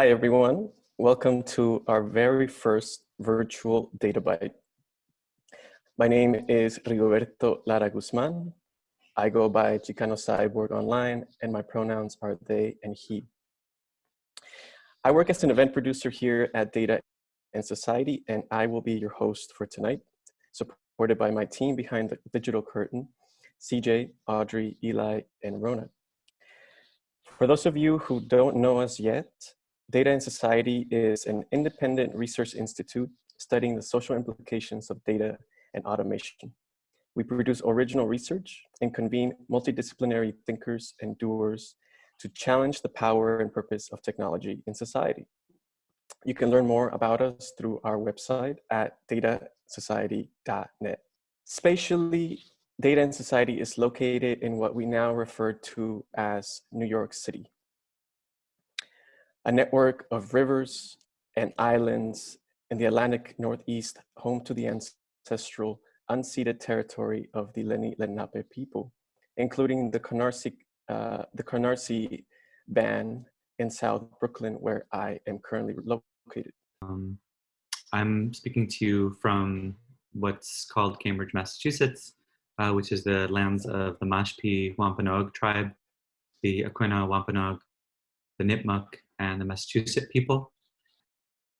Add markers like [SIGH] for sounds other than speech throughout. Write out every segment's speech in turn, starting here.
Hi, everyone. Welcome to our very first virtual Data Bite. My name is Rigoberto Lara Guzman. I go by Chicano Cyborg online, and my pronouns are they and he. I work as an event producer here at Data and Society, and I will be your host for tonight, supported by my team behind the digital curtain, CJ, Audrey, Eli, and Rona. For those of you who don't know us yet, Data and Society is an independent research institute studying the social implications of data and automation. We produce original research and convene multidisciplinary thinkers and doers to challenge the power and purpose of technology in society. You can learn more about us through our website at datasociety.net. Spatially, Data and Society is located in what we now refer to as New York City a network of rivers and islands in the Atlantic Northeast, home to the ancestral unceded territory of the Lenni Lenape people, including the Canarsie, uh, the Canarsie Band in South Brooklyn, where I am currently located. Um, I'm speaking to you from what's called Cambridge, Massachusetts, uh, which is the lands of the Mashpee Wampanoag tribe, the Aquinnah Wampanoag, the Nipmuc, and the Massachusetts people.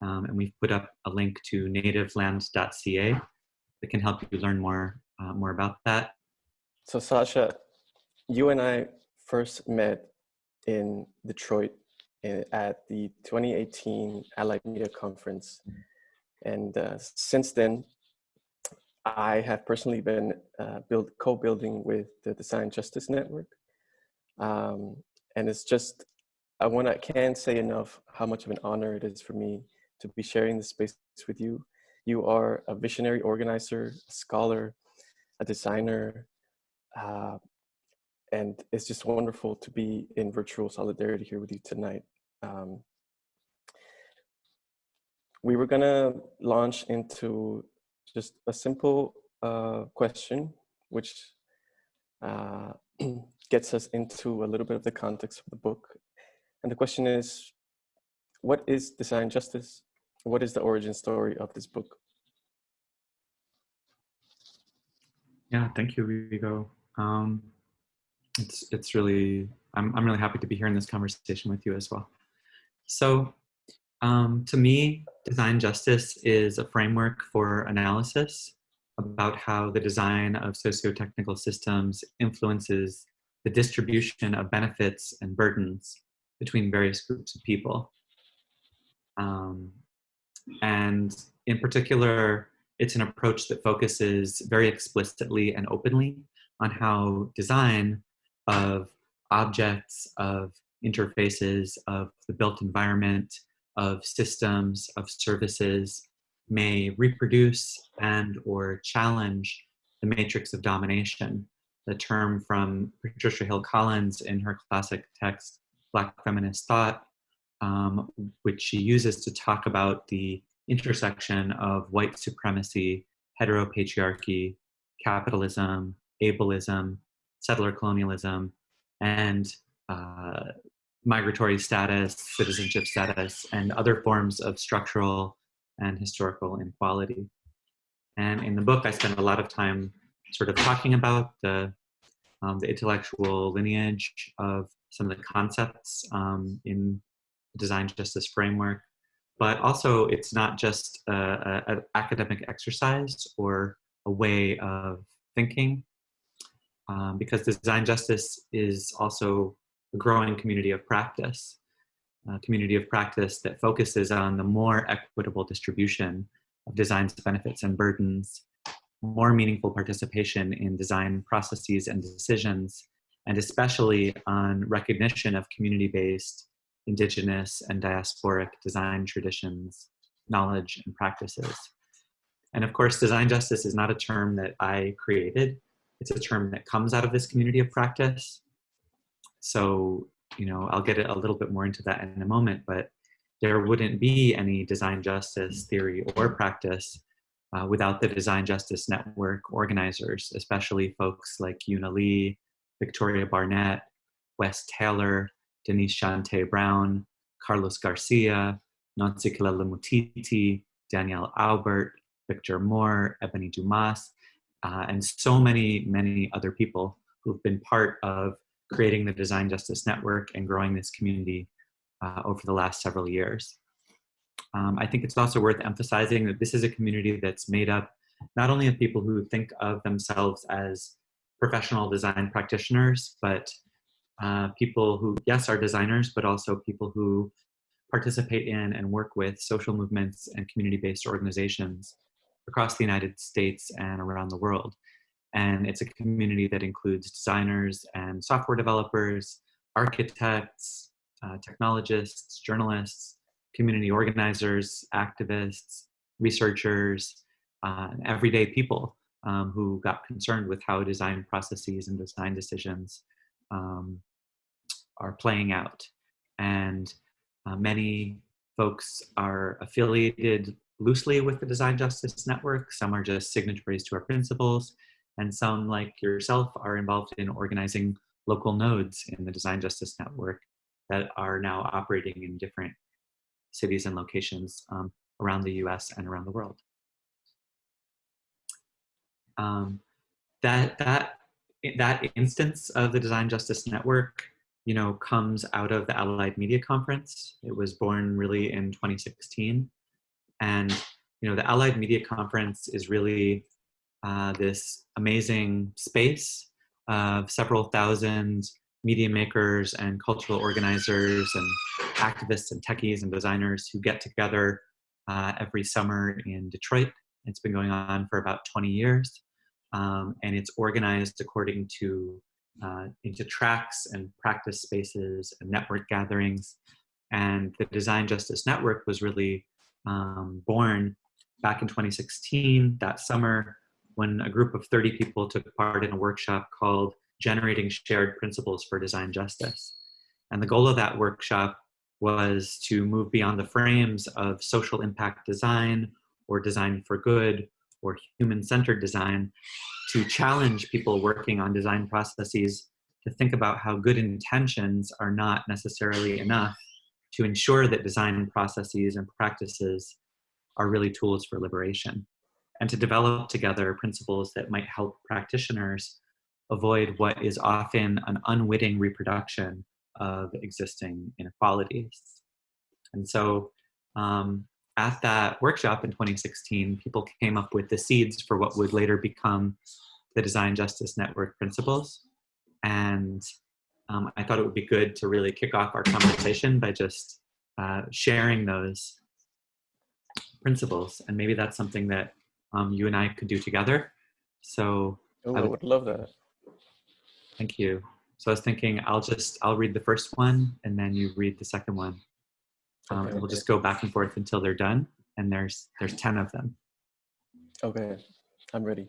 Um, and we've put up a link to nativelands.ca that can help you learn more, uh, more about that. So Sasha, you and I first met in Detroit at the 2018 Allied Media Conference. And uh, since then, I have personally been uh, build, co-building with the Design Justice Network. Um, and it's just I want can't say enough how much of an honor it is for me to be sharing this space with you. You are a visionary organizer, a scholar, a designer, uh, and it's just wonderful to be in virtual solidarity here with you tonight. Um, we were gonna launch into just a simple uh, question, which uh, [CLEARS THROAT] gets us into a little bit of the context of the book and the question is, what is design justice? What is the origin story of this book? Yeah, thank you, Rigo. Um, it's it's really I'm I'm really happy to be here in this conversation with you as well. So, um, to me, design justice is a framework for analysis about how the design of socio-technical systems influences the distribution of benefits and burdens between various groups of people. Um, and in particular, it's an approach that focuses very explicitly and openly on how design of objects, of interfaces, of the built environment, of systems, of services may reproduce and or challenge the matrix of domination, the term from Patricia Hill Collins in her classic text, Black feminist thought, um, which she uses to talk about the intersection of white supremacy, heteropatriarchy, capitalism, ableism, settler colonialism, and uh, migratory status, citizenship status, and other forms of structural and historical inequality. And in the book, I spend a lot of time sort of talking about the, um, the intellectual lineage of some of the concepts um, in design justice framework, but also it's not just an academic exercise or a way of thinking, um, because design justice is also a growing community of practice, a community of practice that focuses on the more equitable distribution of design's benefits and burdens, more meaningful participation in design processes and decisions, and especially on recognition of community-based indigenous and diasporic design traditions, knowledge, and practices. And of course, design justice is not a term that I created. It's a term that comes out of this community of practice. So, you know, I'll get a little bit more into that in a moment, but there wouldn't be any design justice theory or practice uh, without the design justice network organizers, especially folks like Una Lee, Victoria Barnett, Wes Taylor, Denise Shante Brown, Carlos Garcia, Nonsikila Mutiti, Danielle Aubert, Victor Moore, Ebony Dumas, uh, and so many, many other people who've been part of creating the Design Justice Network and growing this community uh, over the last several years. Um, I think it's also worth emphasizing that this is a community that's made up not only of people who think of themselves as professional design practitioners, but uh, people who, yes, are designers, but also people who participate in and work with social movements and community-based organizations across the United States and around the world. And it's a community that includes designers and software developers, architects, uh, technologists, journalists, community organizers, activists, researchers, uh, everyday people um, who got concerned with how design processes and design decisions um, are playing out. And uh, many folks are affiliated loosely with the Design Justice Network. Some are just signatories to our principles. And some, like yourself, are involved in organizing local nodes in the Design Justice Network that are now operating in different cities and locations um, around the US and around the world. Um, that, that, that instance of the Design Justice Network you know, comes out of the Allied Media Conference. It was born really in 2016. And, you know, the Allied Media Conference is really uh, this amazing space of several thousand media makers and cultural organizers and activists and techies and designers who get together uh, every summer in Detroit. It's been going on for about 20 years. Um, and it's organized according to uh, into tracks and practice spaces and network gatherings. And the Design Justice Network was really um, born back in 2016, that summer, when a group of 30 people took part in a workshop called Generating Shared Principles for Design Justice. And the goal of that workshop was to move beyond the frames of social impact design or design for good or human-centered design to challenge people working on design processes to think about how good intentions are not necessarily enough to ensure that design processes and practices are really tools for liberation and to develop together principles that might help practitioners avoid what is often an unwitting reproduction of existing inequalities. And so um, at that workshop in 2016, people came up with the seeds for what would later become the Design Justice Network principles. And um, I thought it would be good to really kick off our conversation by just uh, sharing those principles. And maybe that's something that um, you and I could do together. So oh, I would love that. Thank you. So I was thinking I'll just, I'll read the first one and then you read the second one. Um, okay, we'll okay. just go back and forth until they're done. And there's, there's 10 of them. Okay, I'm ready.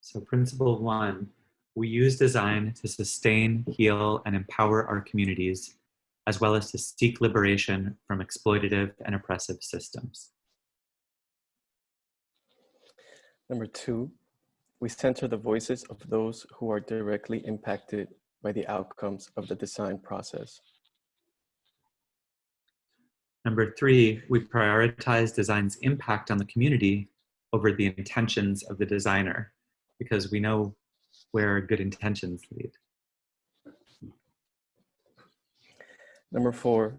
So principle one, we use design to sustain, heal, and empower our communities, as well as to seek liberation from exploitative and oppressive systems. Number two, we center the voices of those who are directly impacted by the outcomes of the design process. Number three, we prioritize design's impact on the community over the intentions of the designer because we know where good intentions lead. Number four,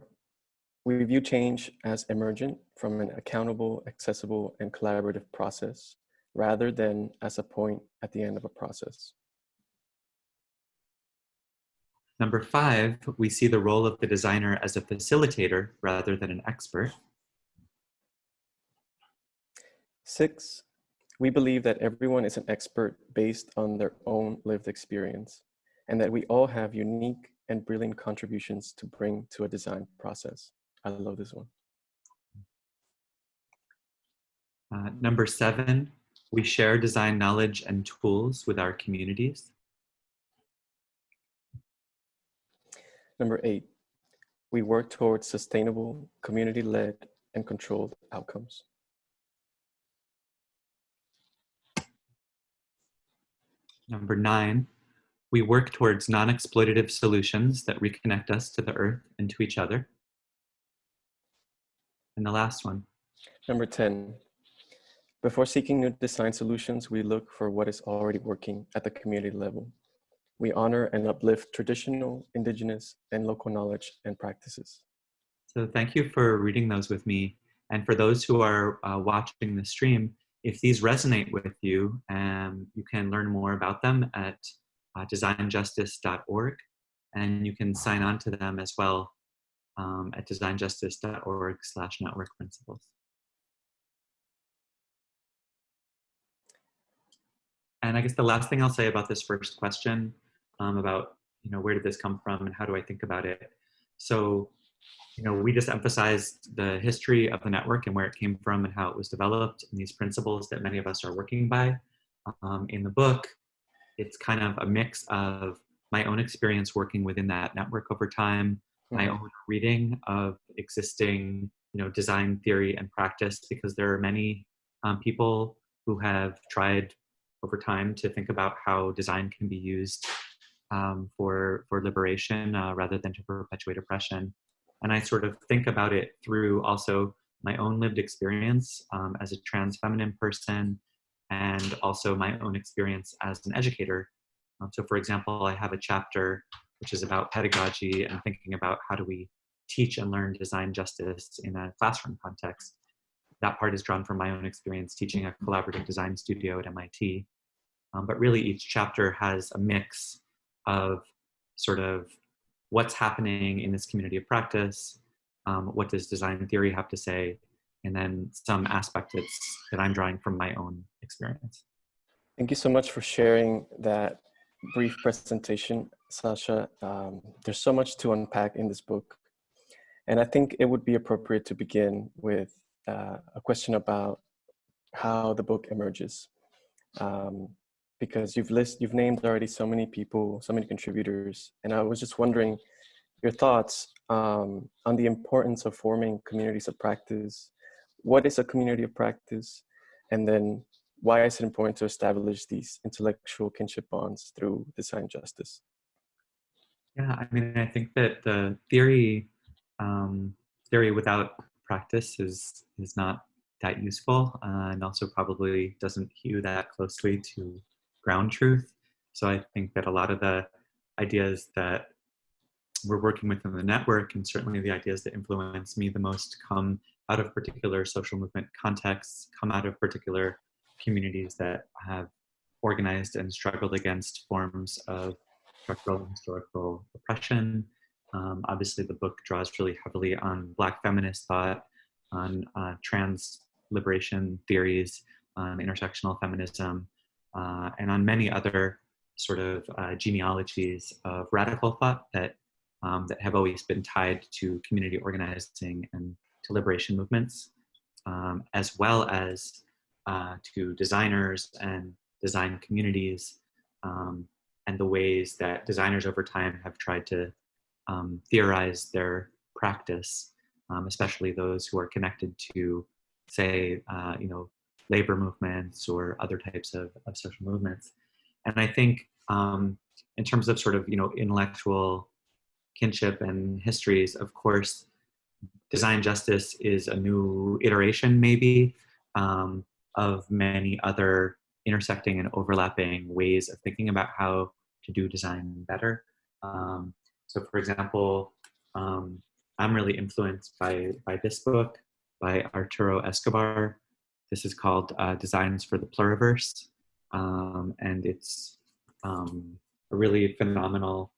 we view change as emergent from an accountable, accessible, and collaborative process rather than as a point at the end of a process. Number five, we see the role of the designer as a facilitator rather than an expert. Six, we believe that everyone is an expert based on their own lived experience and that we all have unique and brilliant contributions to bring to a design process. I love this one. Uh, number seven, we share design knowledge and tools with our communities. Number eight, we work towards sustainable, community-led, and controlled outcomes. Number nine, we work towards non-exploitative solutions that reconnect us to the earth and to each other. And the last one. Number 10. Before seeking new design solutions, we look for what is already working at the community level. We honor and uplift traditional, indigenous, and local knowledge and practices. So thank you for reading those with me. And for those who are uh, watching the stream, if these resonate with you, um, you can learn more about them at uh, designjustice.org. And you can sign on to them as well um, at designjustice.org slash network principles. And I guess the last thing I'll say about this first question um, about, you know, where did this come from and how do I think about it? So, you know, we just emphasized the history of the network and where it came from and how it was developed and these principles that many of us are working by. Um, in the book, it's kind of a mix of my own experience working within that network over time, my own reading of existing, you know, design theory and practice, because there are many um, people who have tried over time to think about how design can be used um, for for liberation uh, rather than to perpetuate oppression. And I sort of think about it through also my own lived experience um, as a trans feminine person, and also my own experience as an educator. Um, so, for example, I have a chapter which is about pedagogy and thinking about how do we teach and learn design justice in a classroom context. That part is drawn from my own experience teaching a collaborative design studio at MIT. Um, but really each chapter has a mix of sort of what's happening in this community of practice, um, what does design theory have to say, and then some aspect that's, that I'm drawing from my own experience. Thank you so much for sharing that brief presentation, Sasha. Um, there's so much to unpack in this book. And I think it would be appropriate to begin with uh, a question about how the book emerges. Um, because you've list you've named already so many people, so many contributors, and I was just wondering your thoughts um, on the importance of forming communities of practice. What is a community of practice, and then why is it important to establish these intellectual kinship bonds through design justice? Yeah, I mean, I think that the theory um, theory without practice is is not that useful, uh, and also probably doesn't hew that closely to ground truth. So I think that a lot of the ideas that we're working with in the network and certainly the ideas that influence me the most come out of particular social movement contexts, come out of particular communities that have organized and struggled against forms of structural and historical oppression. Um, obviously, the book draws really heavily on Black feminist thought, on uh, trans liberation theories, on intersectional feminism, uh, and on many other sort of uh, genealogies of radical thought that, um, that have always been tied to community organizing and to liberation movements, um, as well as uh, to designers and design communities um, and the ways that designers over time have tried to um, theorize their practice, um, especially those who are connected to, say, uh, you know, labor movements or other types of, of social movements. And I think um, in terms of sort of, you know, intellectual kinship and histories, of course, design justice is a new iteration maybe um, of many other intersecting and overlapping ways of thinking about how to do design better. Um, so for example, um, I'm really influenced by, by this book by Arturo Escobar, this is called uh, Designs for the Pluriverse, um, and it's um, a really phenomenal,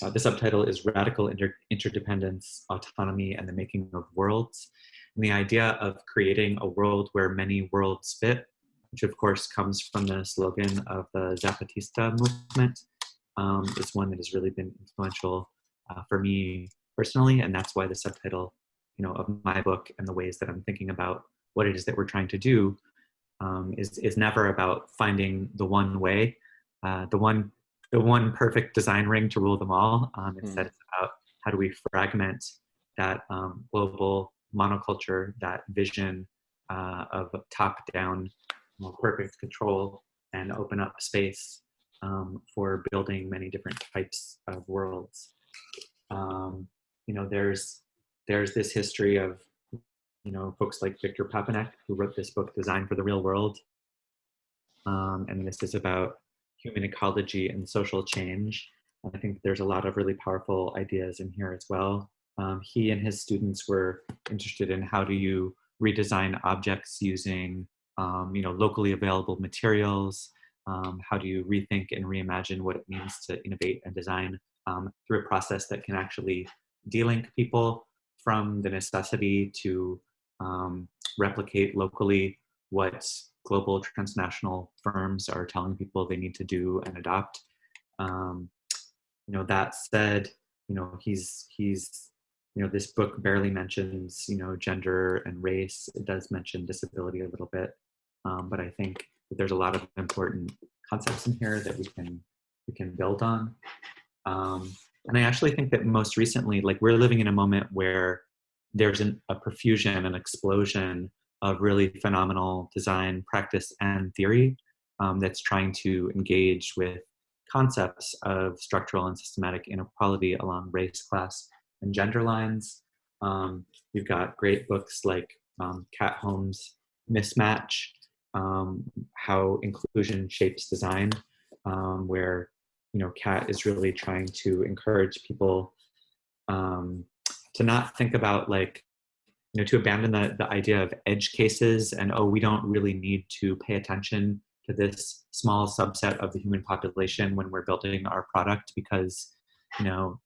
uh, the subtitle is Radical Inter Interdependence, Autonomy, and the Making of Worlds. And the idea of creating a world where many worlds fit, which of course comes from the slogan of the Zapatista movement, um, is one that has really been influential uh, for me personally, and that's why the subtitle you know, of my book and the ways that I'm thinking about what it is that we're trying to do um, is, is never about finding the one way, uh, the one the one perfect design ring to rule them all. Um, instead, mm. it's about how do we fragment that um, global monoculture, that vision uh, of top-down perfect control, and open up space um, for building many different types of worlds. Um, you know, there's there's this history of you know folks like Victor Papanek who wrote this book, Design for the Real World, um, and this is about human ecology and social change. And I think there's a lot of really powerful ideas in here as well. Um, he and his students were interested in how do you redesign objects using um, you know locally available materials. Um, how do you rethink and reimagine what it means to innovate and design um, through a process that can actually delink people from the necessity to um, replicate locally what global transnational firms are telling people they need to do and adopt. Um, you know, that said, you know, he's, he's, you know, this book barely mentions, you know, gender and race. It does mention disability a little bit, um, but I think that there's a lot of important concepts in here that we can, we can build on. Um, and I actually think that most recently, like we're living in a moment where there's an, a profusion, an explosion of really phenomenal design practice and theory um, that's trying to engage with concepts of structural and systematic inequality along race, class, and gender lines. Um, you've got great books like um, Kat Holmes' Mismatch, um, How Inclusion Shapes Design, um, where you know Kat is really trying to encourage people um, to not think about like you know, to abandon the, the idea of edge cases and, oh, we don't really need to pay attention to this small subset of the human population when we're building our product because, you know,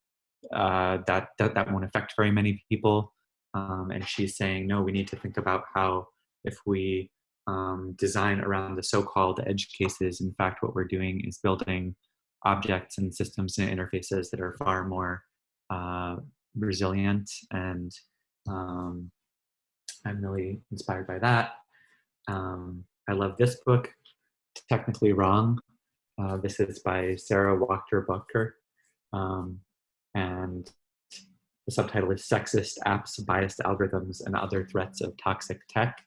uh, that, that, that won't affect very many people. Um, and she's saying, no, we need to think about how if we um, design around the so-called edge cases, in fact, what we're doing is building objects and systems and interfaces that are far more uh, resilient and um, I'm really inspired by that. Um, I love this book, Technically Wrong. Uh, this is by Sara Wachter-Boettcher. Um, and the subtitle is Sexist Apps, Biased Algorithms, and Other Threats of Toxic Tech.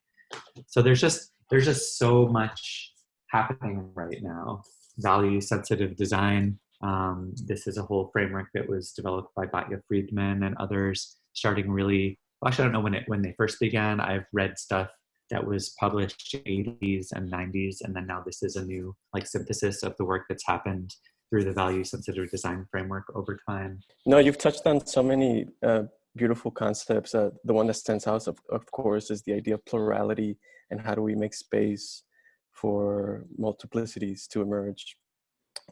So there's just, there's just so much happening right now. Value sensitive design. Um, this is a whole framework that was developed by Batya Friedman and others, starting really well, actually, I don't know when it when they first began. I've read stuff that was published 80s and 90s, and then now this is a new like synthesis of the work that's happened through the value sensitive design framework over time. No, you've touched on so many uh, beautiful concepts. Uh, the one that stands out, of, of course, is the idea of plurality and how do we make space for multiplicities to emerge,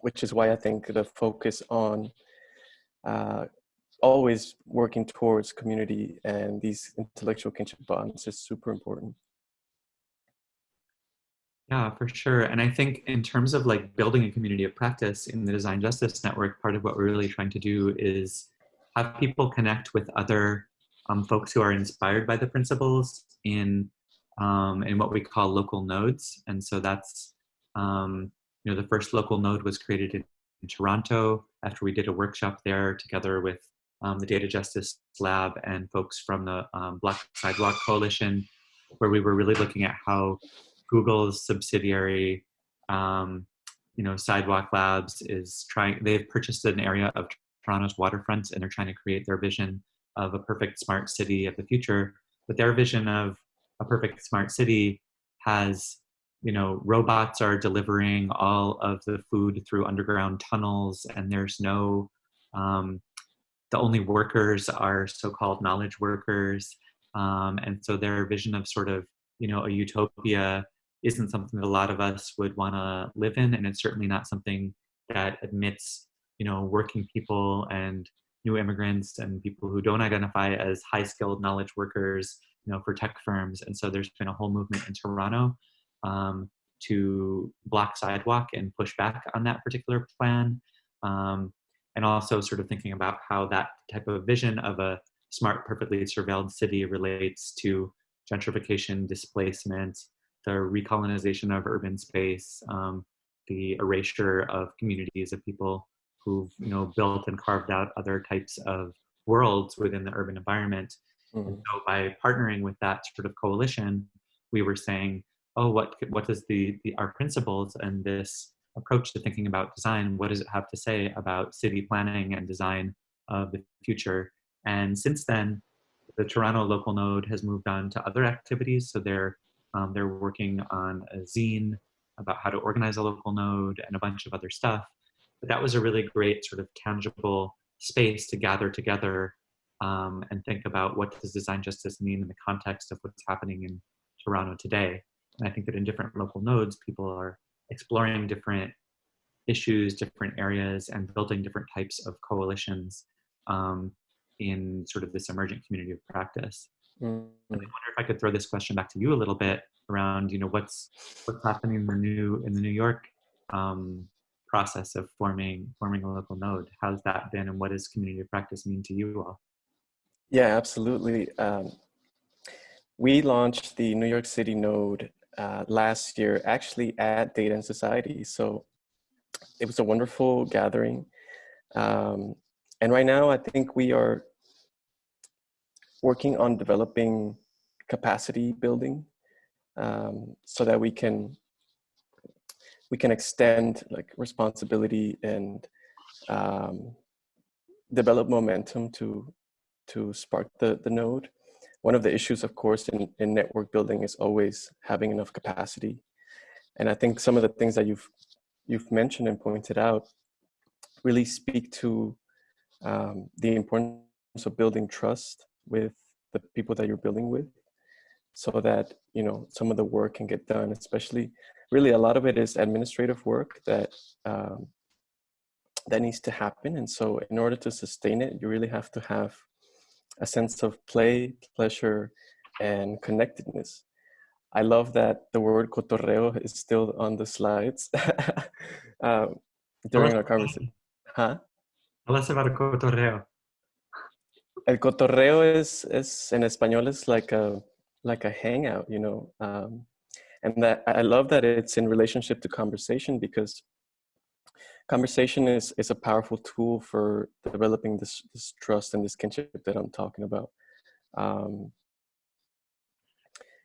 which is why I think the focus on uh, always working towards community and these intellectual kinship bonds is super important. Yeah, for sure. And I think in terms of like building a community of practice in the Design Justice Network, part of what we're really trying to do is have people connect with other um, folks who are inspired by the principles in um, in what we call local nodes. And so that's, um, you know, the first local node was created in, in Toronto after we did a workshop there together with um, the Data Justice Lab and folks from the um, Block Sidewalk Coalition, where we were really looking at how Google's subsidiary, um, you know, Sidewalk Labs is trying, they've purchased an area of Toronto's waterfront and they're trying to create their vision of a perfect smart city of the future. But their vision of a perfect smart city has, you know, robots are delivering all of the food through underground tunnels and there's no um, the only workers are so-called knowledge workers. Um, and so their vision of sort of, you know, a utopia isn't something that a lot of us would want to live in. And it's certainly not something that admits, you know, working people and new immigrants and people who don't identify as high skilled knowledge workers, you know, for tech firms. And so there's been a whole movement in Toronto um, to block sidewalk and push back on that particular plan. Um, and also sort of thinking about how that type of vision of a smart, perfectly surveilled city relates to gentrification, displacement, the recolonization of urban space, um, the erasure of communities of people who've you know built and carved out other types of worlds within the urban environment. Mm. And so by partnering with that sort of coalition, we were saying, oh, what what does the, the our principles and this approach to thinking about design. What does it have to say about city planning and design of the future? And since then, the Toronto local node has moved on to other activities. So they're, um, they're working on a zine about how to organize a local node and a bunch of other stuff. But that was a really great sort of tangible space to gather together um, and think about what does design justice mean in the context of what's happening in Toronto today. And I think that in different local nodes, people are exploring different issues, different areas, and building different types of coalitions um, in sort of this emergent community of practice. Mm -hmm. I wonder if I could throw this question back to you a little bit around, you know, what's what's happening in the new in the New York um, process of forming forming a local node. How's that been, and what does community of practice mean to you all? Yeah, absolutely. Um, we launched the New York City node uh, last year, actually at Data and Society. So it was a wonderful gathering. Um, and right now, I think we are working on developing capacity building um, so that we can we can extend like responsibility and um, develop momentum to to spark the the node. One of the issues, of course, in, in network building is always having enough capacity. And I think some of the things that you've you've mentioned and pointed out really speak to um, the importance of building trust with the people that you're building with so that you know some of the work can get done especially really a lot of it is administrative work that um, that needs to happen and so in order to sustain it you really have to have a sense of play pleasure and connectedness i love that the word cotorreo is still on the slides [LAUGHS] um, during our conversation huh us about cotorreo. El cotorreo is, is in español is like a like a hangout, you know. Um, and that I love that it's in relationship to conversation because conversation is, is a powerful tool for developing this, this trust and this kinship that I'm talking about. Um,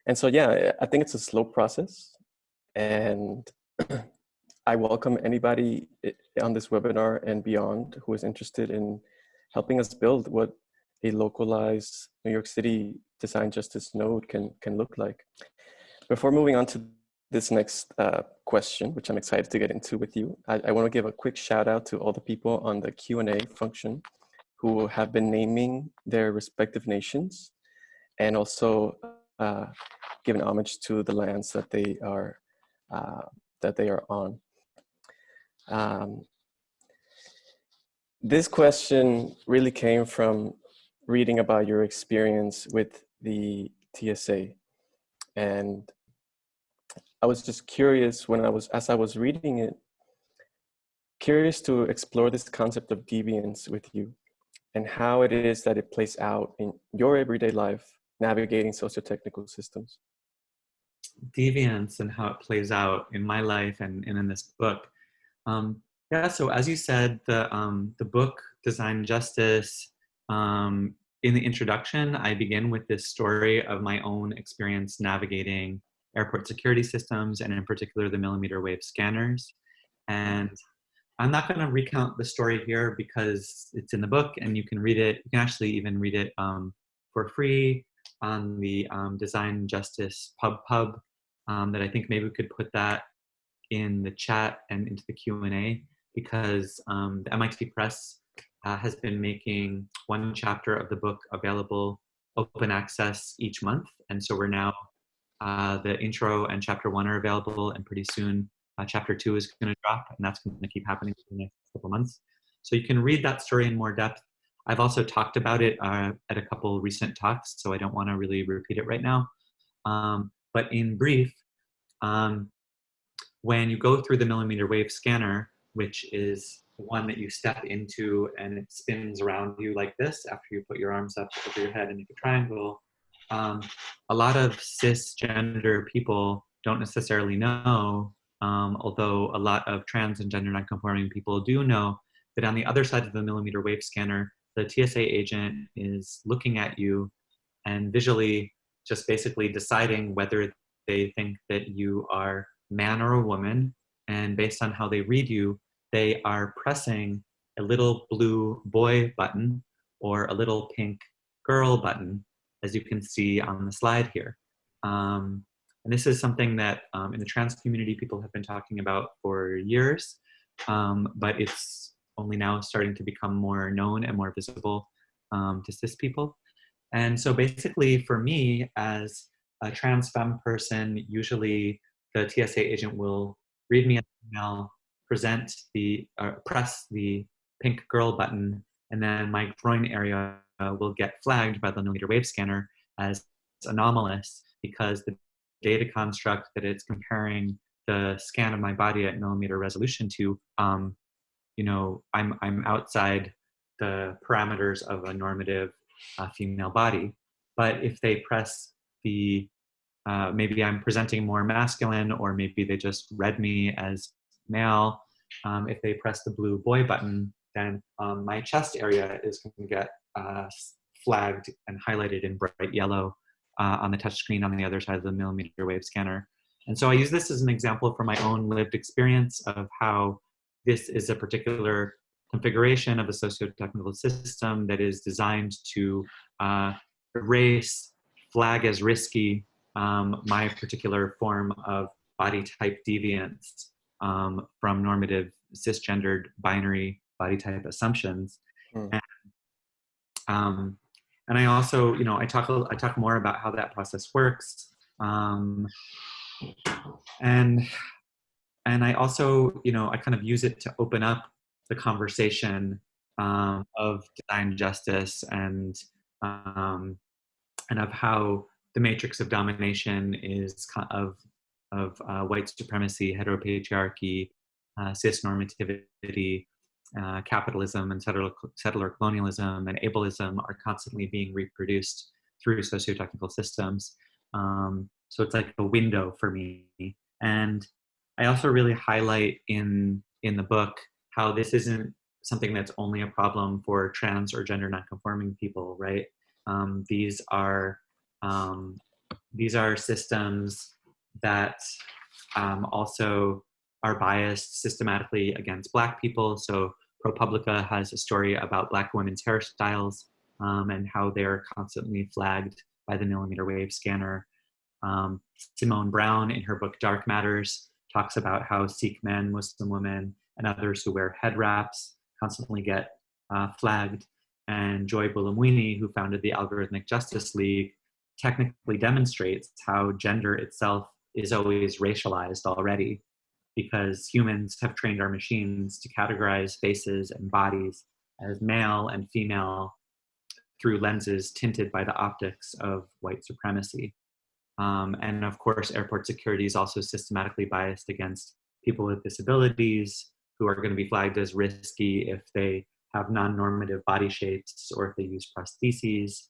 and so, yeah, I think it's a slow process and [CLEARS THROAT] I welcome anybody on this webinar and beyond who is interested in helping us build what a localized New York City design justice node can, can look like. Before moving on to this next uh, question, which I'm excited to get into with you, I, I want to give a quick shout out to all the people on the Q&A function who have been naming their respective nations and also uh, giving homage to the lands that they are uh, that they are on. Um, this question really came from reading about your experience with the TSA. And I was just curious when I was, as I was reading it, curious to explore this concept of deviance with you and how it is that it plays out in your everyday life navigating socio-technical systems. Deviance and how it plays out in my life and, and in this book. Um, yeah, so as you said, the, um, the book Design Justice um, in the introduction, I begin with this story of my own experience navigating airport security systems and in particular the millimeter wave scanners. And I'm not going to recount the story here because it's in the book and you can read it. You can actually even read it um, for free on the um, Design Justice Pub Pub um, that I think maybe we could put that in the chat and into the Q&A because um, the MIT Press uh, has been making one chapter of the book available open access each month. And so we're now, uh, the intro and chapter one are available and pretty soon uh, chapter two is gonna drop and that's gonna keep happening for the next couple months. So you can read that story in more depth. I've also talked about it uh, at a couple recent talks, so I don't wanna really repeat it right now. Um, but in brief, um, when you go through the millimeter wave scanner, which is one that you step into and it spins around you like this after you put your arms up over your head and make a triangle. Um, a lot of cisgender people don't necessarily know, um, although a lot of trans and gender nonconforming people do know that on the other side of the millimeter wave scanner, the TSA agent is looking at you and visually just basically deciding whether they think that you are man or a woman. And based on how they read you, they are pressing a little blue boy button or a little pink girl button, as you can see on the slide here. Um, and this is something that um, in the trans community people have been talking about for years, um, but it's only now starting to become more known and more visible um, to cis people. And so basically for me as a trans femme person, usually the TSA agent will read me an email, present the, uh, press the pink girl button, and then my groin area will get flagged by the millimeter wave scanner as anomalous because the data construct that it's comparing the scan of my body at millimeter resolution to, um, you know, I'm, I'm outside the parameters of a normative uh, female body. But if they press the, uh, maybe I'm presenting more masculine or maybe they just read me as male, um, if they press the blue boy button, then um, my chest area is going to get uh, flagged and highlighted in bright yellow uh, on the touch screen on the other side of the millimeter wave scanner. And so I use this as an example from my own lived experience of how this is a particular configuration of a socio-technical system that is designed to uh, erase, flag as risky, um, my particular form of body type deviance um, from normative cisgendered binary body type assumptions. Mm. Um, and I also, you know, I talk, I talk more about how that process works. Um, and, and I also, you know, I kind of use it to open up the conversation um, of design justice and, um, and of how the matrix of domination is of, of uh, white supremacy, heteropatriarchy, uh, cis normativity, uh, capitalism and settler, settler colonialism and ableism are constantly being reproduced through socio-technical systems. Um, so it's like a window for me. And I also really highlight in, in the book how this isn't something that's only a problem for trans or gender nonconforming people, right? Um, these are um, these are systems that um, also are biased systematically against black people. So ProPublica has a story about black women's hairstyles um, and how they're constantly flagged by the millimeter wave scanner. Um, Simone Browne, in her book Dark Matters talks about how Sikh men, Muslim women, and others who wear head wraps constantly get uh, flagged. And Joy Buolamwini, who founded the Algorithmic Justice League, technically demonstrates how gender itself is always racialized already because humans have trained our machines to categorize faces and bodies as male and female through lenses tinted by the optics of white supremacy. Um, and of course, airport security is also systematically biased against people with disabilities who are going to be flagged as risky if they have non-normative body shapes or if they use prostheses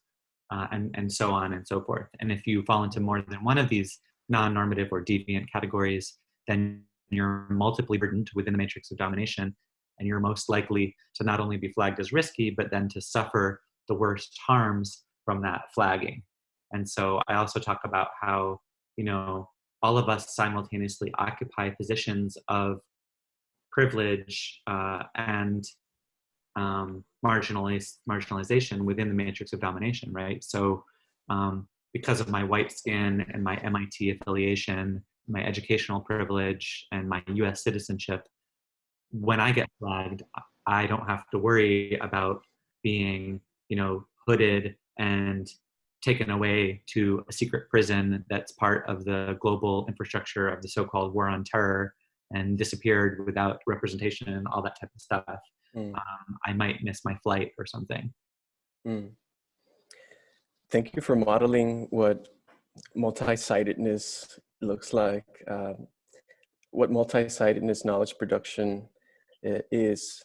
uh, and, and so on and so forth. And if you fall into more than one of these non-normative or deviant categories, then you're multiply burdened within the matrix of domination, and you're most likely to not only be flagged as risky, but then to suffer the worst harms from that flagging. And so I also talk about how, you know, all of us simultaneously occupy positions of privilege uh, and um, marginaliz marginalization within the matrix of domination, right? So um, because of my white skin and my MIT affiliation my educational privilege and my US citizenship, when I get flagged, I don't have to worry about being, you know, hooded and taken away to a secret prison that's part of the global infrastructure of the so-called war on terror and disappeared without representation and all that type of stuff. Mm. Um, I might miss my flight or something. Mm. Thank you for modeling what multi-sidedness looks like, um, what multi-sidedness knowledge production is.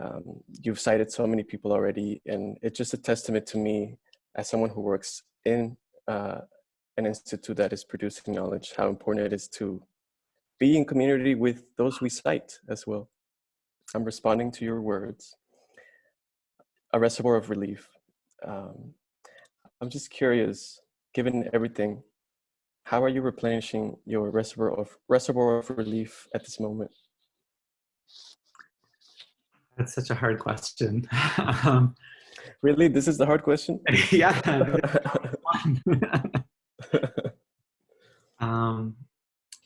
Um, you've cited so many people already, and it's just a testament to me as someone who works in uh, an institute that is producing knowledge, how important it is to be in community with those we cite as well. I'm responding to your words. A reservoir of relief. Um, I'm just curious, given everything how are you replenishing your reservoir of reservoir of relief at this moment? That's such a hard question. [LAUGHS] um, really, this is the hard question. [LAUGHS] yeah. [LAUGHS] um,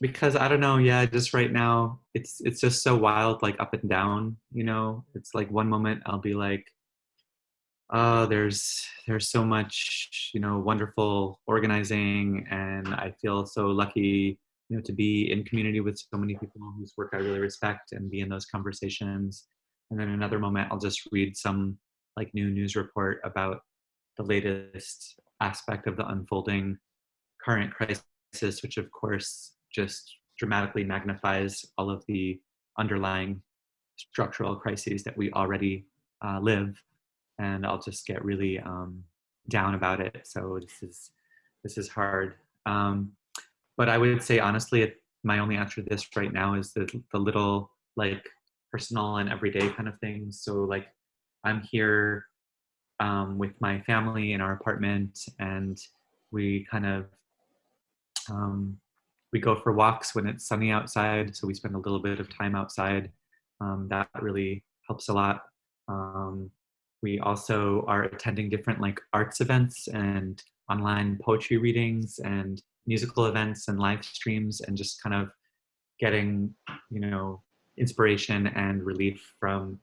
because I don't know. Yeah, just right now, it's it's just so wild, like up and down. You know, it's like one moment I'll be like, oh, there's there's so much, you know, wonderful organizing, and I feel so lucky, you know, to be in community with so many people whose work I really respect and be in those conversations. And then another moment, I'll just read some like new news report about the latest aspect of the unfolding current crisis, which of course just dramatically magnifies all of the underlying structural crises that we already uh, live and I'll just get really um, down about it. So this is this is hard. Um, but I would say honestly, it, my only answer to this right now is the the little like personal and everyday kind of things. So like I'm here um, with my family in our apartment, and we kind of um, we go for walks when it's sunny outside. So we spend a little bit of time outside. Um, that really helps a lot. Um, we also are attending different like arts events and online poetry readings and musical events and live streams and just kind of getting, you know, inspiration and relief from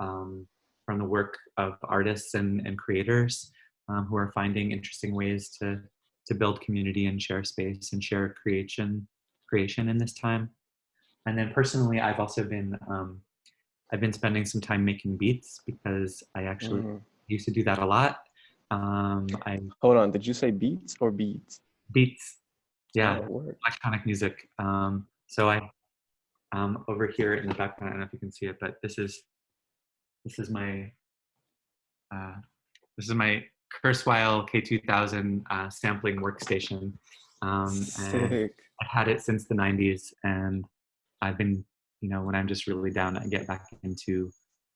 um, from the work of artists and, and creators um, who are finding interesting ways to to build community and share space and share creation creation in this time. And then personally, I've also been um, I've been spending some time making beats because I actually mm. used to do that a lot. Um, I hold on. Did you say beats or beats? Beats. Yeah, oh, electronic music. Um, so I, um, over here in the background, I don't know if you can see it, but this is, this is my, uh, this is my Kurzweil K2000 uh, sampling workstation. Um, I've had it since the 90s, and I've been you know, when I'm just really down, I get back into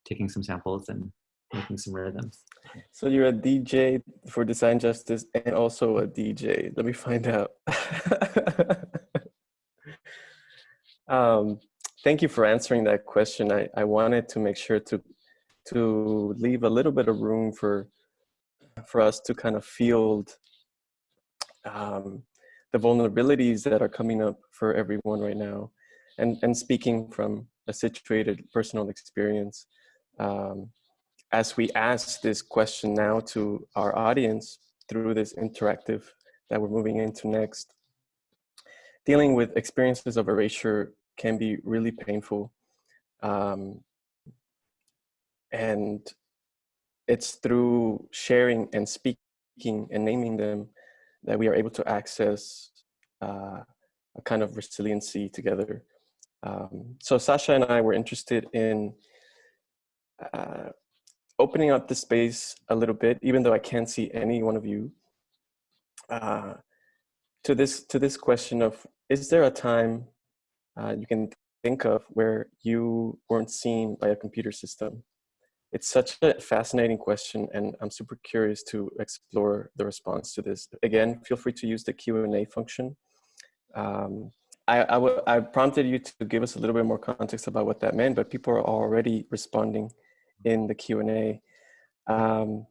taking some samples and making some rhythms. So you're a DJ for Design Justice and also a DJ. Let me find out. [LAUGHS] um, thank you for answering that question. I, I wanted to make sure to to leave a little bit of room for for us to kind of field um, the vulnerabilities that are coming up for everyone right now and, and speaking from a situated personal experience, um, as we ask this question now to our audience through this interactive that we're moving into next, dealing with experiences of erasure can be really painful. Um, and it's through sharing and speaking and naming them that we are able to access uh, a kind of resiliency together. Um, so Sasha and I were interested in uh, opening up the space a little bit, even though I can't see any one of you, uh, to this to this question of is there a time uh, you can think of where you weren't seen by a computer system? It's such a fascinating question, and I'm super curious to explore the response to this. Again, feel free to use the Q&A function. Um, I prompted you to give us a little bit more context about what that meant, but people are already responding in the Q&A. Um,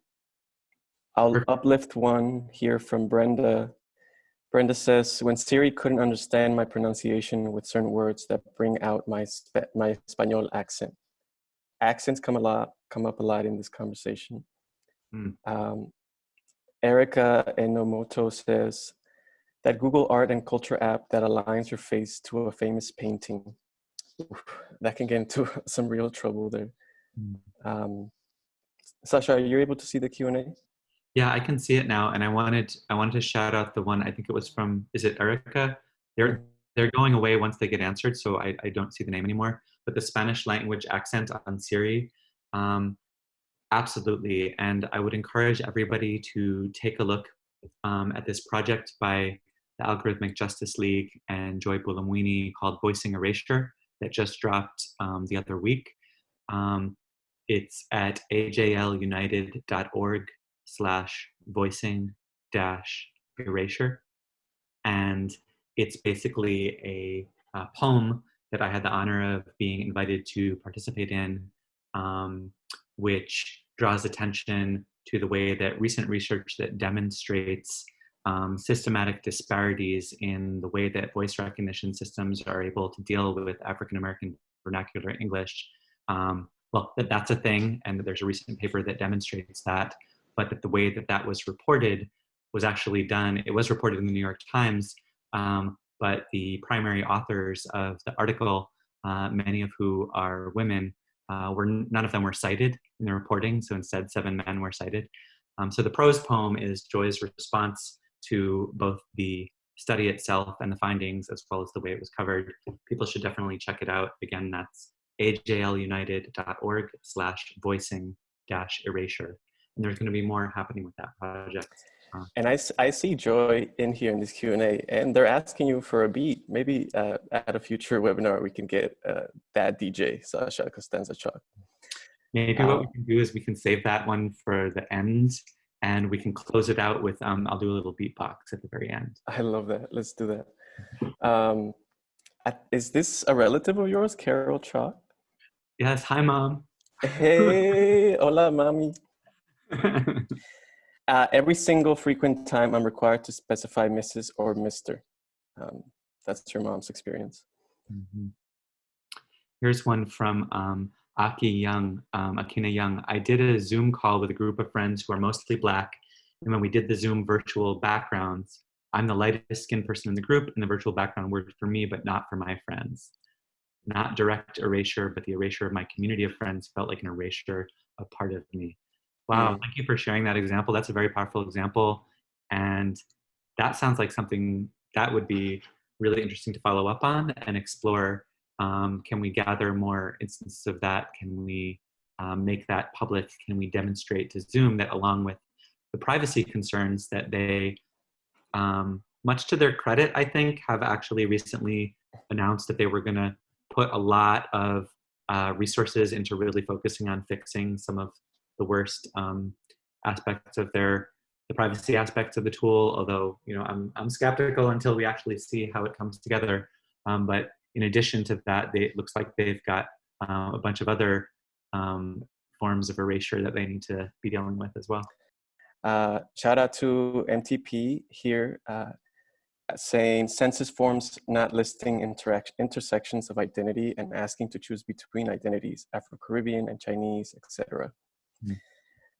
I'll uplift one here from Brenda. Brenda says, when Siri couldn't understand my pronunciation with certain words that bring out my, my Espanol accent. Accents come a lot, come up a lot in this conversation. Mm. Um, Erica Enomoto says, that Google Art and Culture app that aligns your face to a famous painting. that can get into [LAUGHS] some real trouble there. Mm. Um, Sasha, are you able to see the Q&A? Yeah, I can see it now. And I wanted, I wanted to shout out the one, I think it was from, is it Erica? They're, they're going away once they get answered, so I, I don't see the name anymore. But the Spanish language accent on Siri, um, absolutely. And I would encourage everybody to take a look um, at this project by the Algorithmic Justice League and Joy Buolamwini called Voicing Erasure that just dropped um, the other week. Um, it's at ajlunited.org slash voicing dash erasure. and it's basically a, a, poem that I had the honor of being invited to participate in, um, which draws attention to the way that recent research that demonstrates um, systematic disparities in the way that voice recognition systems are able to deal with African American vernacular English. Um, well, that, that's a thing, and there's a recent paper that demonstrates that, but that the way that that was reported was actually done, it was reported in the New York Times, um, but the primary authors of the article, uh, many of who are women, uh, were none of them were cited in the reporting, so instead seven men were cited. Um, so the prose poem is Joy's response to both the study itself and the findings as well as the way it was covered. People should definitely check it out. Again, that's ajlunited.org slash voicing dash erasure. And there's gonna be more happening with that project. Uh, and I, I see Joy in here in this Q&A and they're asking you for a beat. Maybe uh, at a future webinar, we can get uh, that DJ, Sasha Costanza Chock. Maybe what we um, can do is we can save that one for the end and we can close it out with, um, I'll do a little beatbox at the very end. I love that. Let's do that. Um, is this a relative of yours, Carol Chock? Yes. Hi, mom. Hey, [LAUGHS] hola, mommy. [LAUGHS] uh, every single frequent time I'm required to specify Mrs. or Mr. Um, that's your mom's experience. Mm -hmm. Here's one from um, Aki Young, um, Akina Young, I did a Zoom call with a group of friends who are mostly Black. And when we did the Zoom virtual backgrounds, I'm the lightest skinned person in the group and the virtual background worked for me, but not for my friends. Not direct erasure, but the erasure of my community of friends felt like an erasure of part of me. Wow, mm. thank you for sharing that example. That's a very powerful example. And that sounds like something that would be really interesting to follow up on and explore um, can we gather more instances of that? Can we um, make that public? Can we demonstrate to Zoom that along with the privacy concerns that they, um, much to their credit, I think, have actually recently announced that they were gonna put a lot of uh, resources into really focusing on fixing some of the worst um, aspects of their the privacy aspects of the tool, although you know I'm, I'm skeptical until we actually see how it comes together. Um, but in addition to that, they, it looks like they've got uh, a bunch of other um, forms of erasure that they need to be dealing with as well. Uh, shout out to MTP here uh, saying census forms not listing intersections of identity and asking to choose between identities, Afro-Caribbean and Chinese, etc. Mm.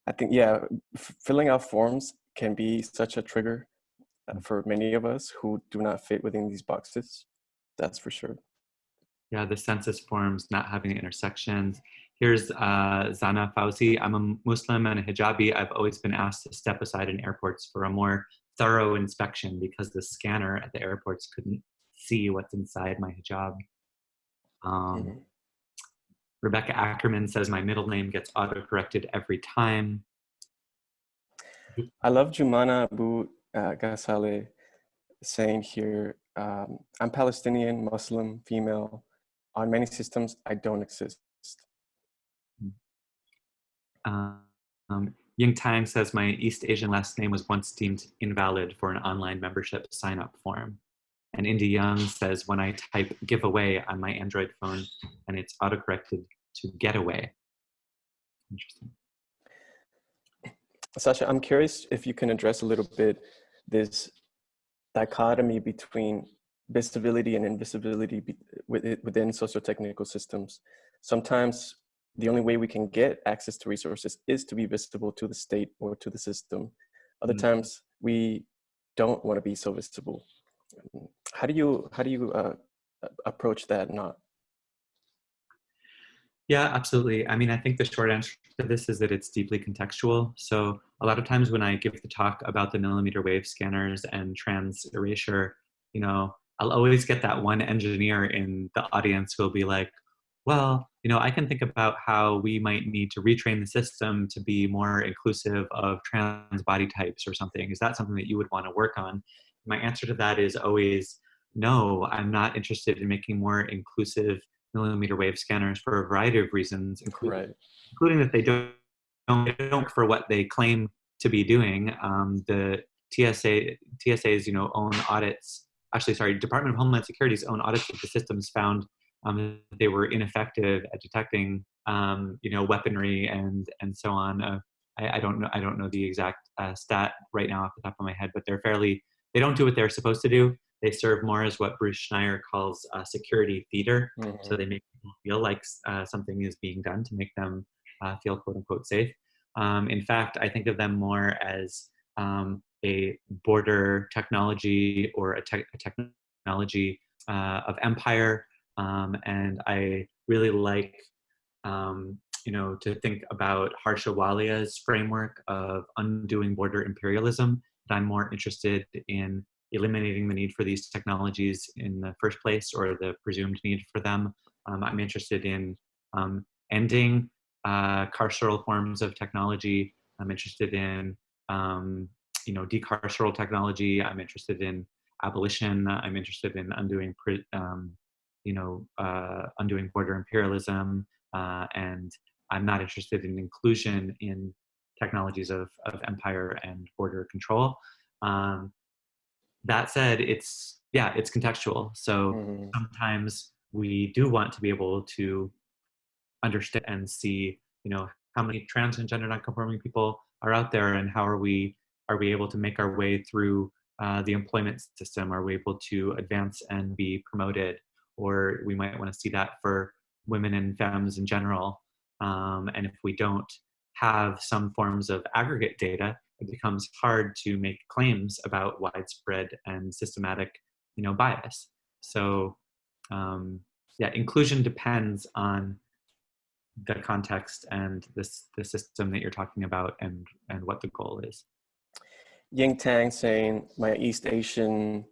I think, yeah, filling out forms can be such a trigger uh, for many of us who do not fit within these boxes. That's for sure. Yeah, the census forms not having intersections. Here's uh, Zana Fauzi. I'm a Muslim and a hijabi. I've always been asked to step aside in airports for a more thorough inspection because the scanner at the airports couldn't see what's inside my hijab. Um, mm -hmm. Rebecca Ackerman says my middle name gets auto-corrected every time. I love Jumana Abu uh, saying here, um, I'm Palestinian, Muslim, female, on many systems, I don't exist. Um, Ying Tang says my East Asian last name was once deemed invalid for an online membership sign-up form. And Indy Young says when I type giveaway on my Android phone and it's autocorrected to getaway. Interesting. Sasha, I'm curious if you can address a little bit this dichotomy between visibility and invisibility within socio-technical systems. Sometimes the only way we can get access to resources is to be visible to the state or to the system. Other mm -hmm. times we don't want to be so visible. How do you how do you uh, approach that not? Yeah, absolutely. I mean, I think the short answer to this is that it's deeply contextual. So a lot of times when I give the talk about the millimeter wave scanners and trans erasure, you know, I'll always get that one engineer in the audience who will be like, well, you know, I can think about how we might need to retrain the system to be more inclusive of trans body types or something. Is that something that you would want to work on? My answer to that is always no, I'm not interested in making more inclusive millimeter wave scanners for a variety of reasons, including, right. including that they don't, don't, don't for what they claim to be doing. Um, the TSA, TSA's, you know, own audits, actually, sorry, Department of Homeland Security's own audits of the systems found um, they were ineffective at detecting, um, you know, weaponry and and so on. Uh, I, I, don't know. I don't know the exact uh, stat right now off the top of my head, but they're fairly. They don't do what they're supposed to do. They serve more as what Bruce Schneier calls a security theater. Mm -hmm. So they make people feel like uh, something is being done to make them uh, feel quote unquote safe. Um, in fact, I think of them more as um, a border technology or a, te a technology uh, of empire um, and I really like, um, you know, to think about Harsha Walia's framework of undoing border imperialism. But I'm more interested in eliminating the need for these technologies in the first place or the presumed need for them. Um, I'm interested in um, ending uh, carceral forms of technology. I'm interested in, um, you know, decarceral technology. I'm interested in abolition. I'm interested in undoing um, you know, uh, undoing border imperialism, uh, and I'm not interested in inclusion in technologies of, of empire and border control. Um, that said, it's, yeah, it's contextual. So mm. sometimes we do want to be able to understand and see, you know, how many trans and gender nonconforming people are out there and how are we, are we able to make our way through uh, the employment system? Are we able to advance and be promoted? or we might want to see that for women and femmes in general. Um, and if we don't have some forms of aggregate data, it becomes hard to make claims about widespread and systematic, you know, bias. So, um, yeah, inclusion depends on the context and this the system that you're talking about and and what the goal is. Ying Tang saying my East Asian.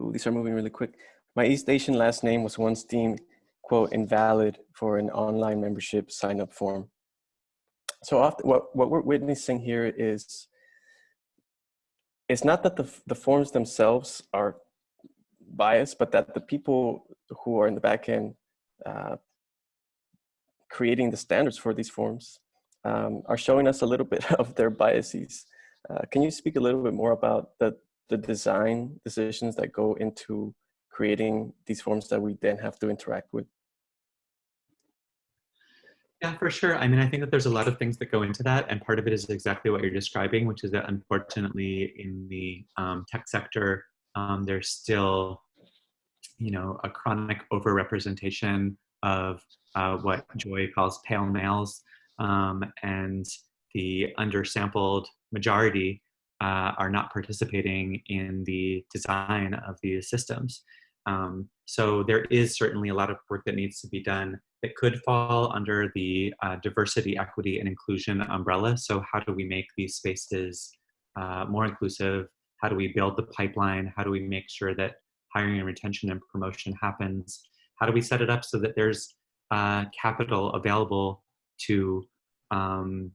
Ooh, these are moving really quick. My East Asian last name was once deemed, quote, invalid for an online membership sign-up form. So often, what, what we're witnessing here is, it's not that the, the forms themselves are biased, but that the people who are in the back end uh, creating the standards for these forms um, are showing us a little [LAUGHS] bit of their biases. Uh, can you speak a little bit more about the, the design decisions that go into creating these forms that we then have to interact with? Yeah, for sure. I mean, I think that there's a lot of things that go into that, and part of it is exactly what you're describing, which is that unfortunately in the um, tech sector, um, there's still, you know, a chronic overrepresentation of uh, what Joy calls pale males, um, and the undersampled majority uh, are not participating in the design of these systems. Um, so there is certainly a lot of work that needs to be done that could fall under the uh, diversity, equity, and inclusion umbrella. So how do we make these spaces uh, more inclusive? How do we build the pipeline? How do we make sure that hiring and retention and promotion happens? How do we set it up so that there's uh, capital available to um,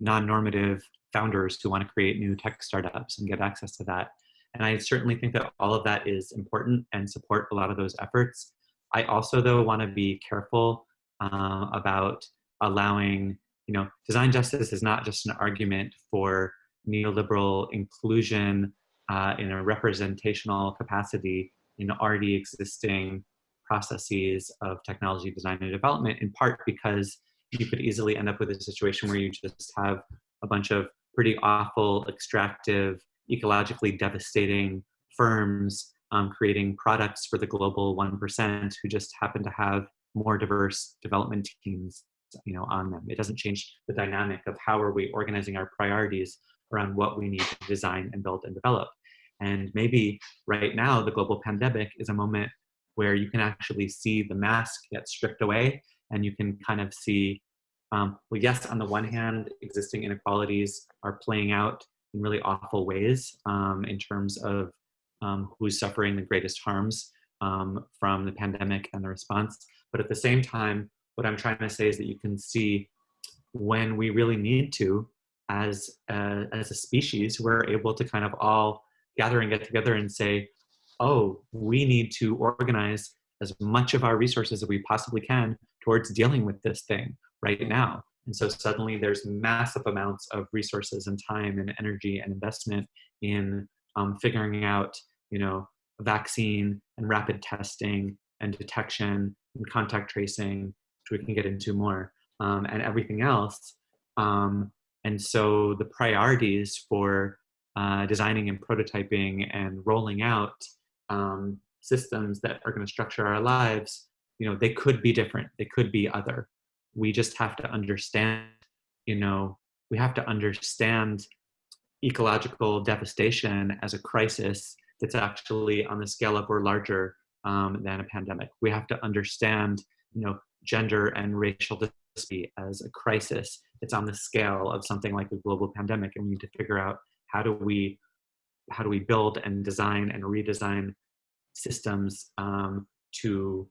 non-normative founders who want to create new tech startups and get access to that? And I certainly think that all of that is important and support a lot of those efforts. I also, though, want to be careful uh, about allowing, you know, design justice is not just an argument for neoliberal inclusion uh, in a representational capacity in already existing processes of technology design and development, in part because you could easily end up with a situation where you just have a bunch of pretty awful, extractive, ecologically devastating firms um, creating products for the global 1% who just happen to have more diverse development teams you know, on them. It doesn't change the dynamic of how are we organizing our priorities around what we need to design and build and develop. And maybe right now, the global pandemic is a moment where you can actually see the mask get stripped away and you can kind of see, um, well, yes, on the one hand, existing inequalities are playing out in really awful ways um, in terms of um, who's suffering the greatest harms um, from the pandemic and the response. But at the same time, what I'm trying to say is that you can see when we really need to, as a, as a species, we're able to kind of all gather and get together and say, oh, we need to organize as much of our resources as we possibly can towards dealing with this thing right now. And so suddenly there's massive amounts of resources and time and energy and investment in um, figuring out, you know, vaccine and rapid testing and detection and contact tracing, which we can get into more, um, and everything else. Um, and so the priorities for uh, designing and prototyping and rolling out um, systems that are going to structure our lives, you know, they could be different. They could be other. We just have to understand, you know, we have to understand ecological devastation as a crisis that's actually on the scale up or larger um, than a pandemic. We have to understand, you know, gender and racial disparity as a crisis. It's on the scale of something like a global pandemic, and we need to figure out how do we how do we build and design and redesign systems um, to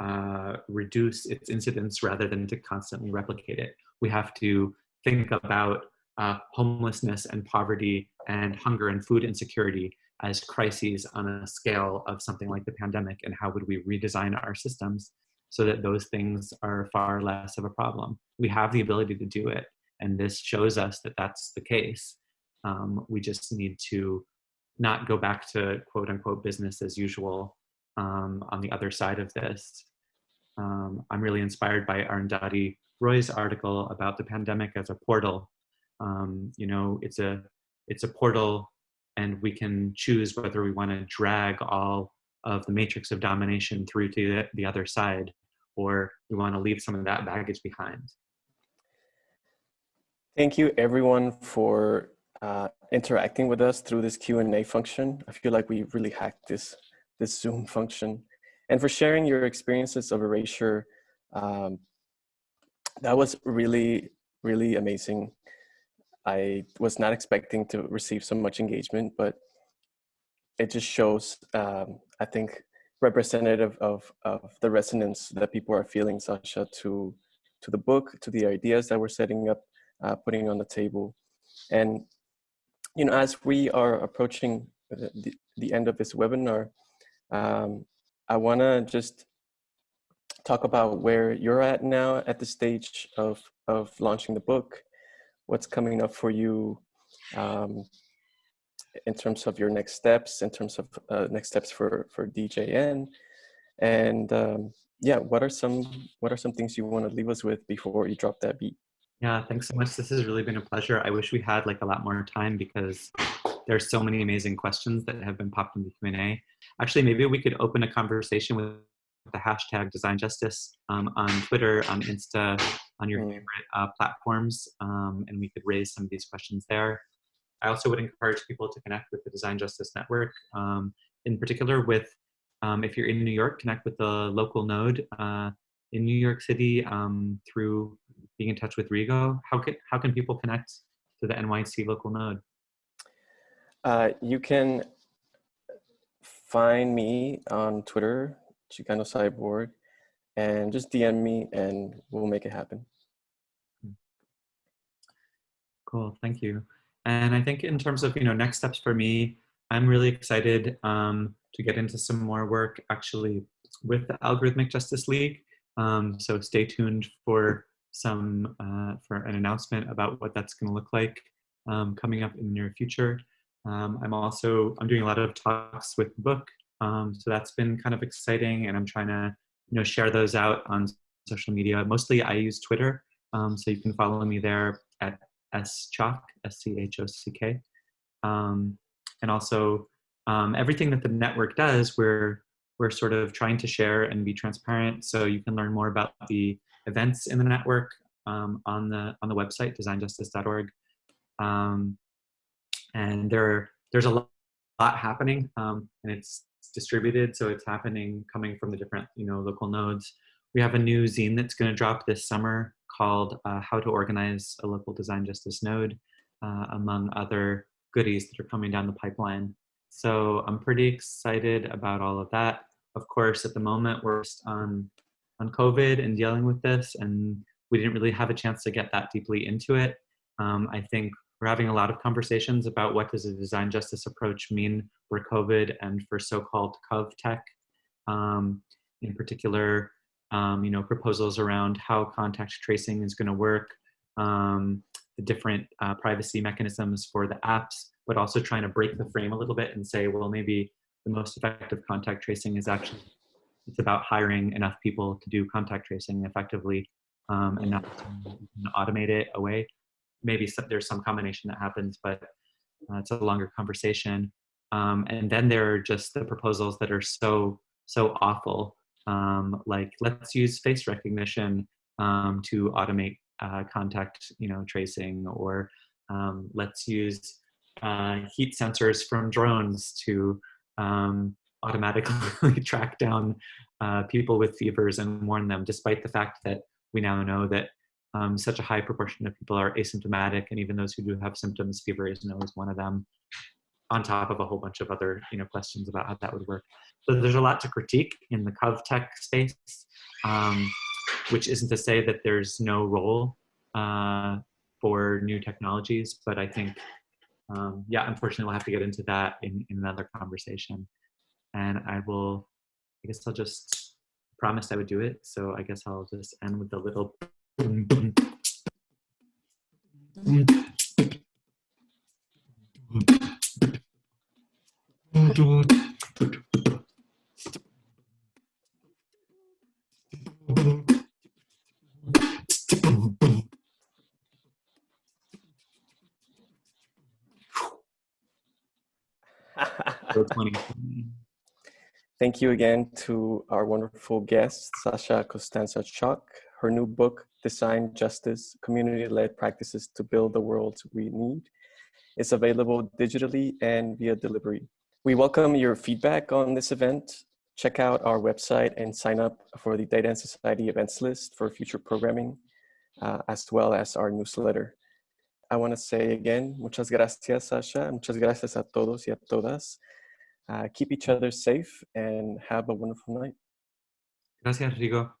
uh, reduce its incidence rather than to constantly replicate it. We have to think about uh, homelessness and poverty and hunger and food insecurity as crises on a scale of something like the pandemic and how would we redesign our systems so that those things are far less of a problem. We have the ability to do it and this shows us that that's the case. Um, we just need to not go back to quote unquote business as usual um, on the other side of this. Um, I'm really inspired by Arundhati Roy's article about the pandemic as a portal. Um, you know, it's a it's a portal and we can choose whether we want to drag all of the matrix of domination through to the, the other side or we want to leave some of that baggage behind. Thank you everyone for uh, interacting with us through this Q&A function. I feel like we really hacked this, this Zoom function. And for sharing your experiences of erasure. Um, that was really, really amazing. I was not expecting to receive so much engagement, but it just shows, um, I think, representative of, of the resonance that people are feeling, Sasha, to, to the book, to the ideas that we're setting up, uh, putting on the table. And, you know, as we are approaching the, the end of this webinar, um, I want to just talk about where you're at now at the stage of, of launching the book what's coming up for you um, in terms of your next steps, in terms of uh, next steps for for DJN, and um, yeah, what are some what are some things you want to leave us with before you drop that beat? Yeah, thanks so much. This has really been a pleasure. I wish we had like a lot more time because there's so many amazing questions that have been popped in the Q&A. Actually, maybe we could open a conversation with the hashtag design justice um, on Twitter, on Insta, on your mm. favorite uh, platforms, um, and we could raise some of these questions there. I also would encourage people to connect with the Design Justice Network, um, in particular with, um, if you're in New York, connect with the local node uh, in New York City um, through being in touch with Rigo. How can, how can people connect to the NYC local node? Uh, you can find me on Twitter Chicano Cyborg, and just DM me and we'll make it happen. Cool, thank you. And I think in terms of you know next steps for me, I'm really excited um, to get into some more work actually with the Algorithmic Justice League. Um, so stay tuned for some uh, for an announcement about what that's going to look like um, coming up in the near future. Um, I'm also I'm doing a lot of talks with the book um, so that's been kind of exciting and I'm trying to you know, share those out on social media. Mostly I use Twitter, um, so you can follow me there at schock, S-C-H-O-C-K. Um, and also um, everything that the network does, we're, we're sort of trying to share and be transparent. So you can learn more about the events in the network um, on, the, on the website, designjustice.org. Um, and there, there's a lot, happening um, and it's distributed, so it's happening coming from the different you know local nodes. We have a new zine that's going to drop this summer called uh, How to Organize a Local Design Justice Node, uh, among other goodies that are coming down the pipeline. So I'm pretty excited about all of that. Of course, at the moment, we're on, on COVID and dealing with this, and we didn't really have a chance to get that deeply into it. Um, I think we're having a lot of conversations about what does a design justice approach mean for COVID and for so-called cov tech. Um, in particular, um, you know, proposals around how contact tracing is going to work, um, the different uh, privacy mechanisms for the apps, but also trying to break the frame a little bit and say, well, maybe the most effective contact tracing is actually it's about hiring enough people to do contact tracing effectively um, and not automate it away. Maybe some, there's some combination that happens, but uh, it's a longer conversation. Um, and then there are just the proposals that are so so awful, um, like let's use face recognition um, to automate uh, contact, you know, tracing, or um, let's use uh, heat sensors from drones to um, automatically [LAUGHS] track down uh, people with fevers and warn them, despite the fact that we now know that um, such a high proportion of people are asymptomatic, and even those who do have symptoms, fever isn't always one of them, on top of a whole bunch of other you know, questions about how that would work. So there's a lot to critique in the GovTech space, um, which isn't to say that there's no role uh, for new technologies, but I think, um, yeah, unfortunately we'll have to get into that in, in another conversation. And I will, I guess I'll just promised I would do it. So I guess I'll just end with a little Thank you again to our wonderful guest, Sasha Costanza Chock. Her new book, Design Justice, Community-Led Practices to Build the World We Need, is available digitally and via delivery. We welcome your feedback on this event. Check out our website and sign up for the Data and Society events list for future programming, uh, as well as our newsletter. I want to say again, muchas gracias, Sasha. Muchas gracias a todos y a todas. Uh, keep each other safe and have a wonderful night. Gracias, Rigo.